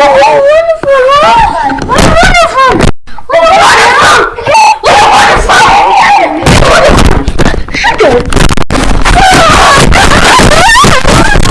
What wonderful! What wonderful! What wonderful! What wonderful! What wonderful! Wonderful!